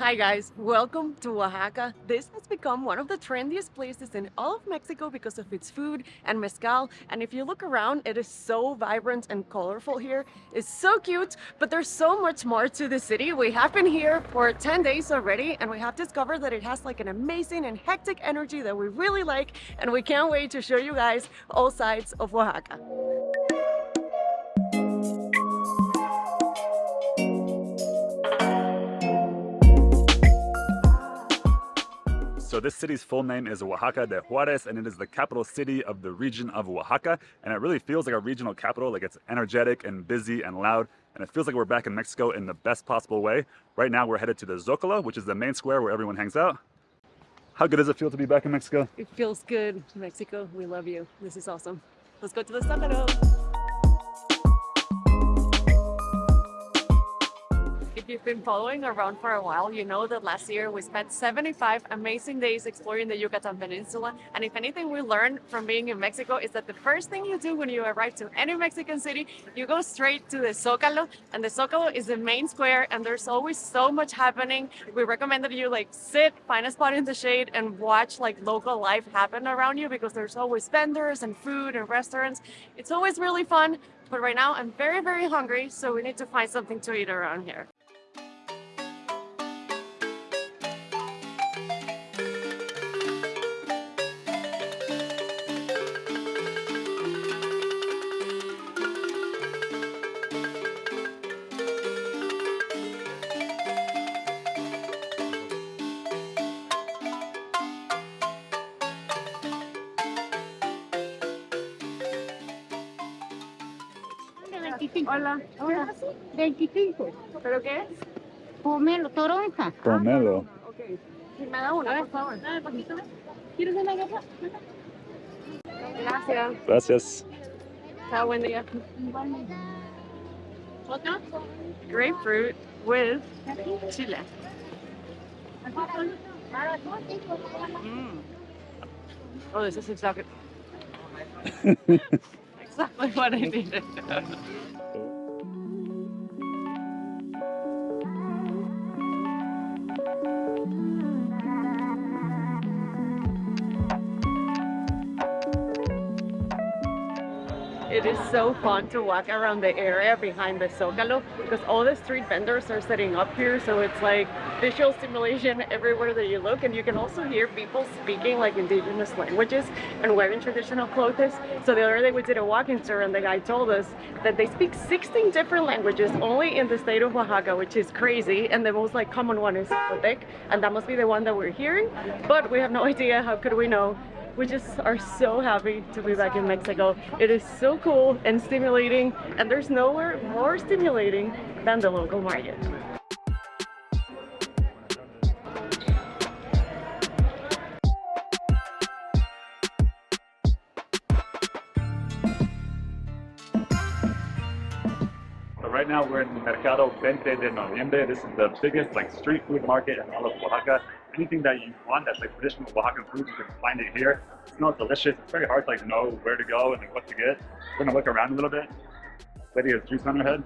Hi guys, welcome to Oaxaca. This has become one of the trendiest places in all of Mexico because of its food and mezcal. And if you look around, it is so vibrant and colorful here. It's so cute, but there's so much more to the city. We have been here for 10 days already and we have discovered that it has like an amazing and hectic energy that we really like and we can't wait to show you guys all sides of Oaxaca. So this city's full name is Oaxaca de Juarez and it is the capital city of the region of Oaxaca and it really feels like a regional capital like it's energetic and busy and loud and it feels like we're back in Mexico in the best possible way. Right now we're headed to the Zocalo which is the main square where everyone hangs out. How good does it feel to be back in Mexico? It feels good. Mexico, we love you. This is awesome. Let's go to the Zocalo. You've been following around for a while, you know that last year we spent 75 amazing days exploring the Yucatan Peninsula. And if anything we learned from being in Mexico is that the first thing you do when you arrive to any Mexican city, you go straight to the Zocalo. And the Zocalo is the main square and there's always so much happening. We recommend that you like sit, find a spot in the shade and watch like local life happen around you because there's always vendors and food and restaurants. It's always really fun. But right now I'm very, very hungry, so we need to find something to eat around here. Hola. Hola. 25. ¿Pero qué es? Pomelo, toronja. Pomelo. Ok. Sí, me da una, por favor. ¿Quieres una gata? Gracias. Gracias. Chao, buen día. ¿Otra? Grapefruit with chile. Mm. Oh, this is exactly exactly what I needed. It is so fun to walk around the area behind the Zocalo because all the street vendors are setting up here so it's like visual stimulation everywhere that you look. And you can also hear people speaking like indigenous languages and wearing traditional clothes. So the other day we did a walking tour and the guy told us that they speak 16 different languages only in the state of Oaxaca which is crazy. And the most like common one is Zapotec and that must be the one that we're hearing. But we have no idea. How could we know we just are so happy to be back in Mexico. It is so cool and stimulating and there's nowhere more stimulating than the local market. right now we're in Mercado 20 de Noviembre. This is the biggest like street food market in all of Oaxaca anything that you want that's like traditional Oaxacan food, you can find it here. It smells delicious. It's very hard to like know where to go and like what to get. We're gonna look around a little bit. Lady has juice on her head.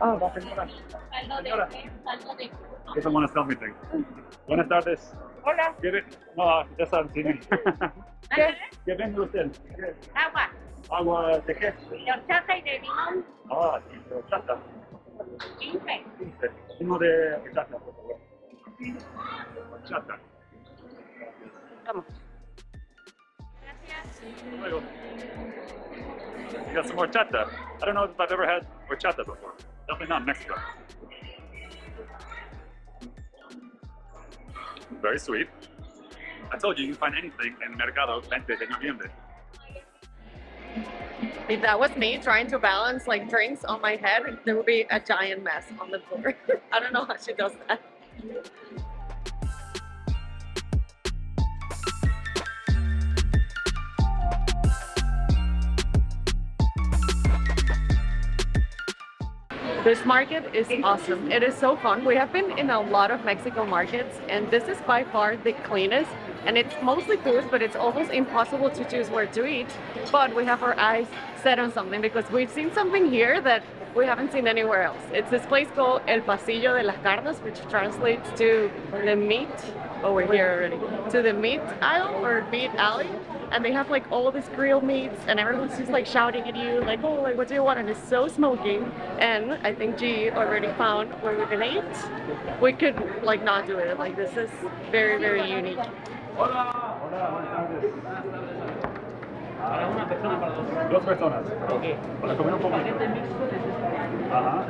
Oh, that's Señora. Doesn't want to sell me things. Buenas tardes. Hola. ¿Quiere? No, ya saben, sí. ¿Qué? ¿Qué vende usted? Agua. Agua de qué? De horchata y de limón. Ah, de horchata. 15. Uno de horchata, por favor. Horchata. Vamos. Luego. You got some horchata. I don't know if I've ever had horchata before. Definitely not in Mexico. Very sweet. I told you you can find anything in Mercado 20 de Noviembre. If that was me trying to balance like drinks on my head, there would be a giant mess on the floor. I don't know how she does that. This market is awesome. It is so fun. We have been in a lot of Mexico markets and this is by far the cleanest and it's mostly food but it's almost impossible to choose where to eat but we have our eyes set on something because we've seen something here that we haven't seen anywhere else. It's this place called El Pasillo de las Carnes, which translates to the meat. Oh, we're here already. To the meat aisle or meat alley. And they have like all these grilled meats, and everyone's just like shouting at you, like, oh, like, what do you want? And it's so smoky. And I think G already found where we can eat. We could like not do it. Like, this is very, very unique. Para una persona, para dos. Dos personas. Ok. Para comer un poco. Ajá.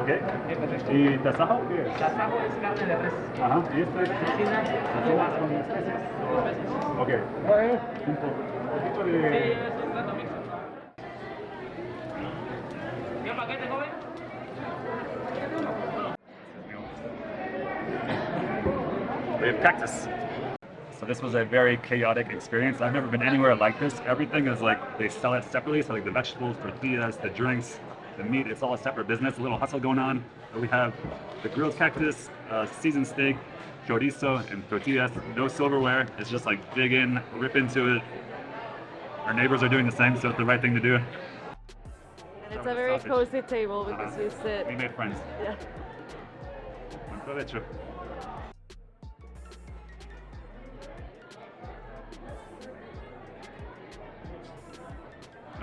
Ok. ¿Y tasajo qué es? Tasajo es carne de res. Ajá. ¿Y este? Cocina, Cocinas con especies. Ok. Un un poquito Sí, de... es un plato mixto. ¿Qué paquete, joven? We have cactus. So this was a very chaotic experience. I've never been anywhere like this. Everything is like they sell it separately. So like the vegetables, tortillas, the drinks, the meat. It's all a separate business. A little hustle going on. But we have the grilled cactus, uh, seasoned steak, chorizo, and tortillas. No silverware. It's just like dig in, rip into it. Our neighbors are doing the same, so it's the right thing to do. And it's a very Sausage. cozy table because you sit. We made friends. Yeah.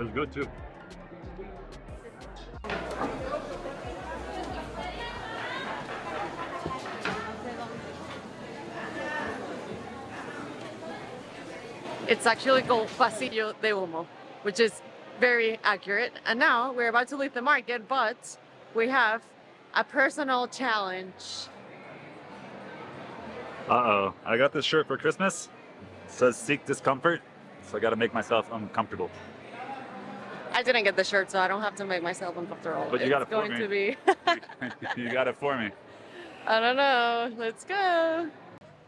Buen provecho. It was good too. It's actually called Pasillo de Humo, which is very accurate. And now we're about to leave the market, but we have a personal challenge. Uh oh. I got this shirt for Christmas. It says seek discomfort. So I gotta make myself uncomfortable. I didn't get the shirt, so I don't have to make myself uncomfortable. But you it's got it for going me. to be. you got it for me. I don't know. Let's go.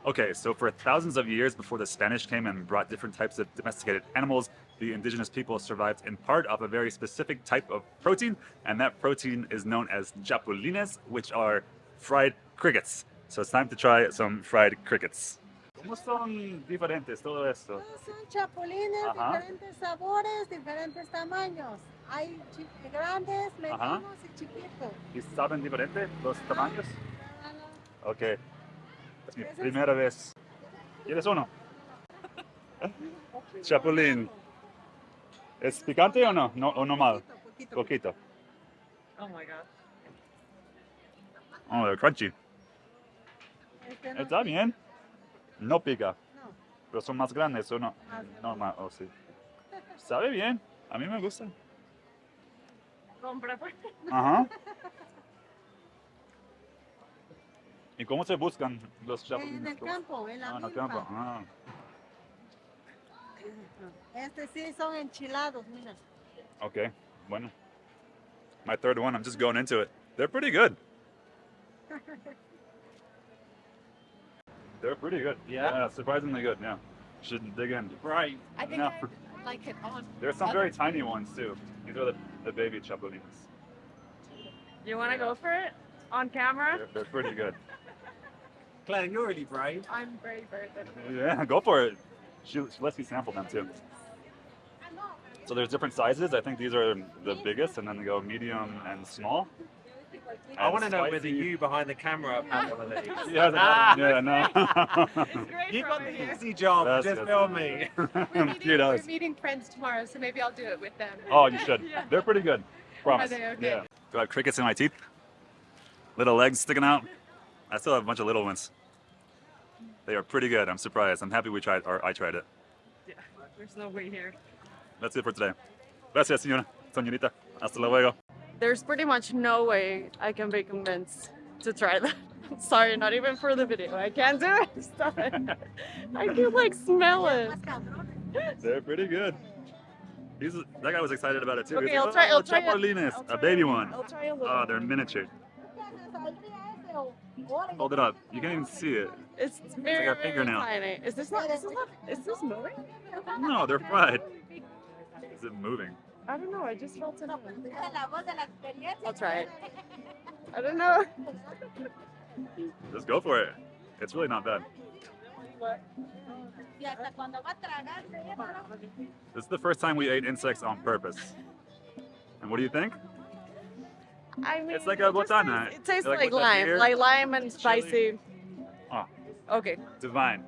Okay, so for thousands of years before the Spanish came and brought different types of domesticated animals, the indigenous people survived in part off a very specific type of protein, and that protein is known as chapulines, which are fried crickets. So it's time to try some fried crickets. ¿Cómo son diferentes todo esto? Todos son chapulines, Ajá. diferentes sabores, diferentes tamaños. Hay grandes, Ajá. medianos y chiquitos. ¿Y saben diferente los tamaños? Ah, Ok. Es mi Ese es- primera vez. ¿Quieres uno? Chapulín. ¿Es picante o no? no ¿O normal? Poquito, poquito. Poquito. Oh my god. Oh, crunchy. Este no Está bien. No pica. No, Pero son más grandes o no. Normal, o sí. Sabe bien. A mí me gusta. Compra pues. Ajá. ¿Y cómo se buscan los En chapulines? el campo, en la Ah, en el campo. Ah, Este sí son enchilados, mira. okay. Bueno. My third one, I'm just going into it. They're pretty good. They're pretty good. Yeah? yeah surprisingly good, yeah. Should dig in. Right. I think No. I like it on. There's some very tiny ones too. These are the, the baby chapulines. You want to go for it on camera? They're, they're pretty good. Claire, you're really brave. I'm very, very good. Yeah, go for it. She, she lets me sample them too. So there's different sizes. I think these are the biggest, and then they go medium and small. I want to know whether you behind the camera have had one of these. She hasn't had one. Yeah, no. It's great You from got the here. easy job. That's just good. film me. We're meeting, Cute we're meeting friends tomorrow, so maybe I'll do it with them. Oh, you should. Yeah. They're pretty good. Promise. they okay? Yeah. Do I have crickets in my teeth? Little legs sticking out. I still have a bunch of little ones. They are pretty good. I'm surprised. I'm happy we tried, or I tried it. Yeah, there's no way here. That's it for today. Gracias, señora. Señorita. Hasta luego. There's pretty much no way I can be convinced to try that. Sorry, not even for the video. I can't do it. Stop it. I can like smell it. They're pretty good. He's, that guy was excited about it too. He's Okay, like, I'll oh, try. "Oh, I'll try. I'll a try baby one. I'll try a little. Oh, they're miniature. Hold it up. You can't even see it. It's very, a very fingernail. tiny. Is this not? Is this not? Is this moving? No, they're fried. Is it moving? I don't know. I just felt it. moving. Dice la voz de la experiencia. I'll try it. I don't know. Just go for it. It's really not bad. Y hasta cuando va a tragar, se lleva la- This is the first time we ate insects on purpose. And what do you think? I mean, It's like a it botana. tastes- It tastes Like like, lime, beer, like lime and spicy. Oh. Okay, Divine.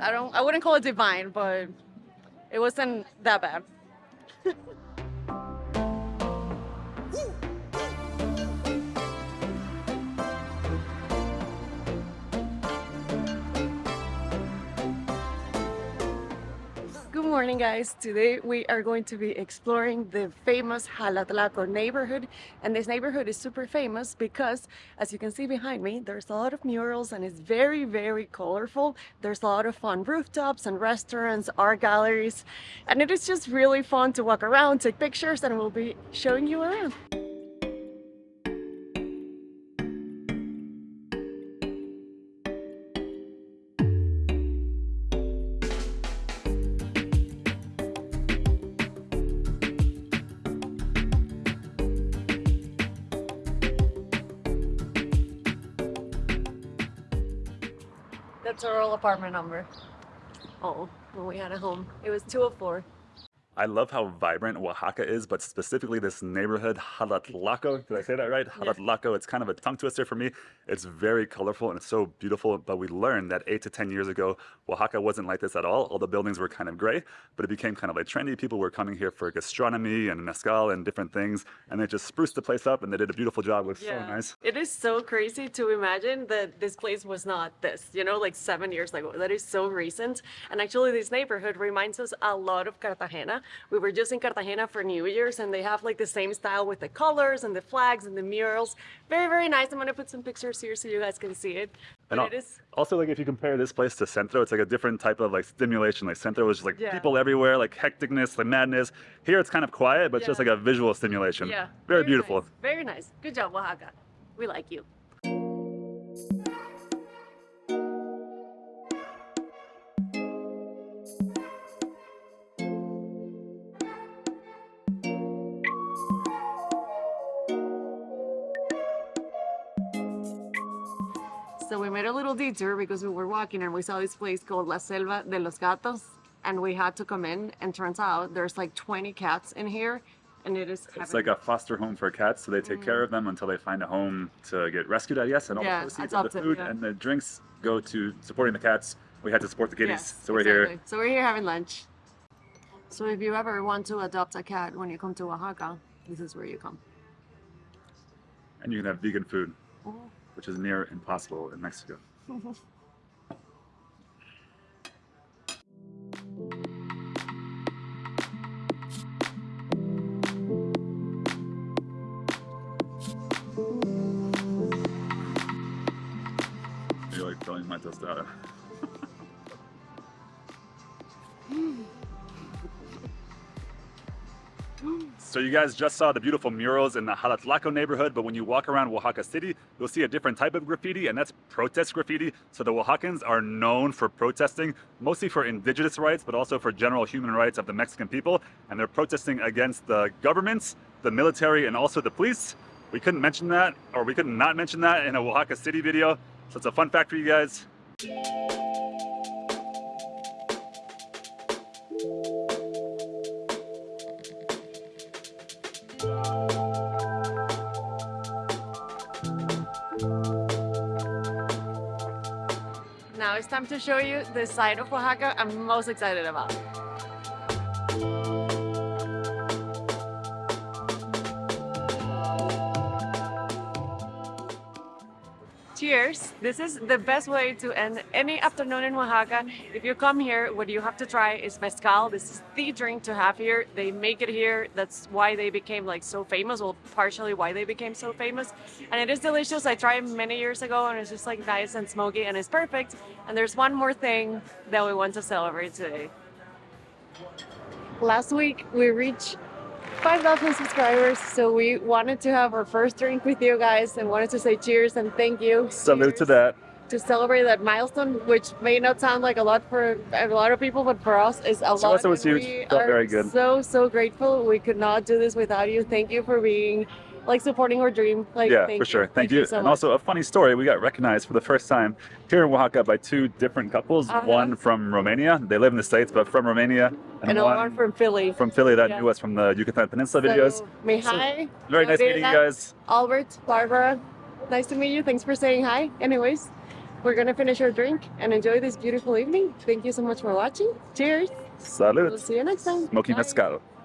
I don't. I wouldn't call it divine, but it wasn't that bad. Morning, guys. Today we are going to be exploring the famous Jalatlaco neighborhood. And this neighborhood is super famous because, as you can see behind me, there's a lot of murals and it's very, very colorful. There's a lot of fun rooftops and restaurants, art galleries. And it is just really fun to walk around, take pictures, and we'll be showing you around. That's our old apartment number. Oh, when we had a home. It was 204. I love how vibrant Oaxaca is, but specifically this neighborhood, Jalatlaco. Did I say that right? Yeah. Jalatlaco. It's kind of a tongue twister for me. It's very colorful and it's so beautiful. But we learned that eight to 10 years ago, Oaxaca wasn't like this at all. All the buildings were kind of gray, but it became kind of like trendy. People were coming here for gastronomy and mezcal and different things. And they just spruced the place up and they did a beautiful job. It was so nice. It is so crazy to imagine that this place was not this, you know, like seven years ago. That is so recent. And actually, this neighborhood reminds us a lot of Cartagena. We were just in Cartagena for New Year's and they have like the same style with the colors and the flags and the murals. Very, very nice. I'm going to put some pictures here so you guys can see it. And it is, Also, like if you compare this place to Centro, it's like a different type of like stimulation. Like Centro was just like Yeah. people everywhere, like hecticness, like madness. Here it's kind of quiet, but it's just like a visual stimulation. yeah. Very, beautiful. nice. Very nice. Good job, Oaxaca. We like you. We made a little detour because we were walking and we saw this place called La Selva de los Gatos and we had to come in and turns out there's like 20 cats in here and it is It's like a foster home for cats, so they take care of them until they find a home to get rescued, I guess. And all Mm. Yeah, the proceeds of the food yeah. and the drinks go to supporting the cats. We had to support the kitties, Yes, so we're here. So we're here having lunch. So if you ever want to adopt a cat when you come to Oaxaca, this is where you come. And you can have vegan food, Oh. which is near impossible in Mexico. You're like throwing my tostada. So you guys just saw the beautiful murals in the Jalatlaco neighborhood, but when you walk around Oaxaca City, you'll see a different type of graffiti, and that's protest graffiti. So the Oaxacans are known for protesting, mostly for indigenous rights, but also for general human rights of the Mexican people. And they're protesting against the governments, the military, and also the police. We couldn't mention that, or we could not mention that in a Oaxaca City video. So it's a fun fact for you guys. Now it's time to show you the side of Oaxaca I'm most excited about. This is the best way to end any afternoon in Oaxaca. If you come here, what you have to try is mezcal. This is the drink to have here. They make it here. That's why they became like so famous, well, partially why they became so famous. And it is delicious. I tried many years ago and it's just like nice and smoky and it's perfect. And there's one more thing that we want to celebrate today. Last week we reached 5,000 subscribers, so we wanted to have our first drink with you guys and wanted to say cheers and thank you. Salute to that. To celebrate that milestone, which may not sound like a lot for a lot of people, but for us is a To lot. us it was huge. are very good. So, so grateful. We could not do this without you. Thank you for being like supporting our dream. Like, yeah, thank for sure. You. Thank, you. so and much. also a funny story, we got recognized for the first time here in Oaxaca by two different couples. Uh-huh. One from Romania. They live in the States, but from Romania. and one one from Philly. from Philly that Yeah. knew us from the Yucatan Peninsula videos. So, Mihai, Very nice meeting you guys. Albert, Barbara. Nice to meet you. Thanks for saying hi. Anyways, we're gonna finish our drink and enjoy this beautiful evening. Thank you so much for watching. Cheers. Salud. We'll see you next time. Smoking Bye. mezcal.